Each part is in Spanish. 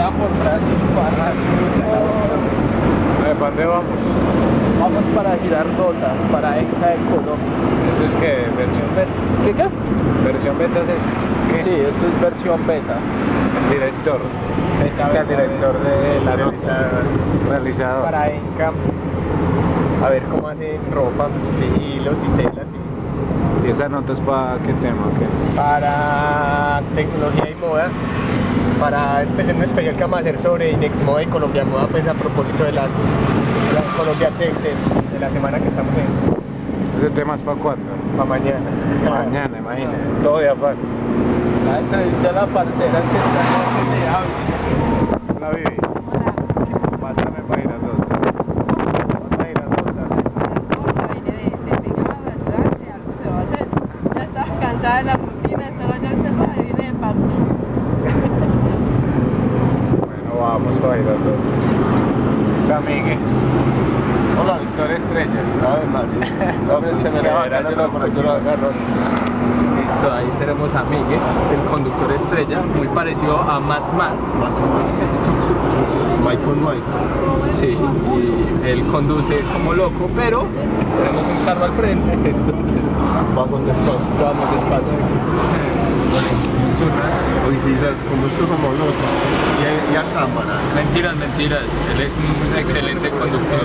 sea por Brasil para sur. ¿Para vamos? Vamos para Girardota, para Enca de Colombia. ¿Eso es qué? ¿Versión beta? ¿Qué qué? ¿Versión beta es? ¿Qué? Sí, eso es versión beta. El director. Beta, es el director de la realizadora. Realizador. Para Enca. A ver cómo hacen ropa, hilos y telas y ¿Y esa nota es para qué tema? o qué? para tecnología y moda. Para empezar un especial que vamos a hacer sobre Inex Moda y Colombia Moda, pues a propósito de las, las Colombia Texas de la semana que estamos en, ¿Ese tema es para cuándo? para mañana. Mañana, imagínate. Todo de afán. La entrevista a la parcera que está que se. Hola, Vivi. Pásame para ir a dos. Vamos a ir a Rota. Otra viene de, de pegado, de ayudarte, algo se va a hacer. Ya de la rutina, estaba ya encerrada y viene de parche. Bueno, vamos para ir a dos. Está Miguel. Hola. Doctor Estrella. A ver, Mario. No, pues, Se me ya la yo yo lo agarro. A Miguel, el conductor estrella, muy parecido a Matt Max. Michael Michael. Sí, y él conduce como loco, pero tenemos un carro al frente, entonces Va con despacio. vamos despacio. Hoy sí se conduzco como loco. Y a, y a cámara. Mentiras, mentiras, él es un excelente conductor.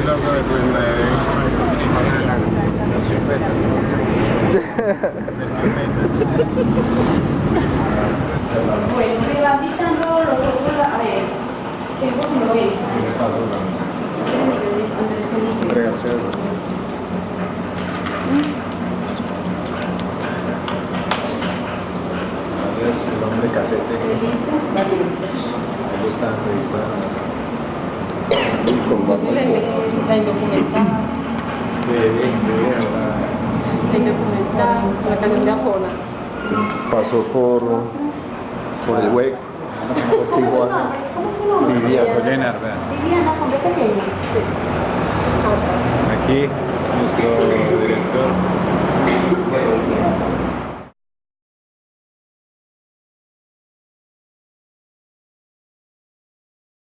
Bueno, me van quitando los ojos, a ver, tengo como que El hombre casete. Me gusta entrevistar. Con más La la de. Pasó por, por el hueco. Por Tijuana. Viviana. Viviana, con qué pequeña. Aquí nuestro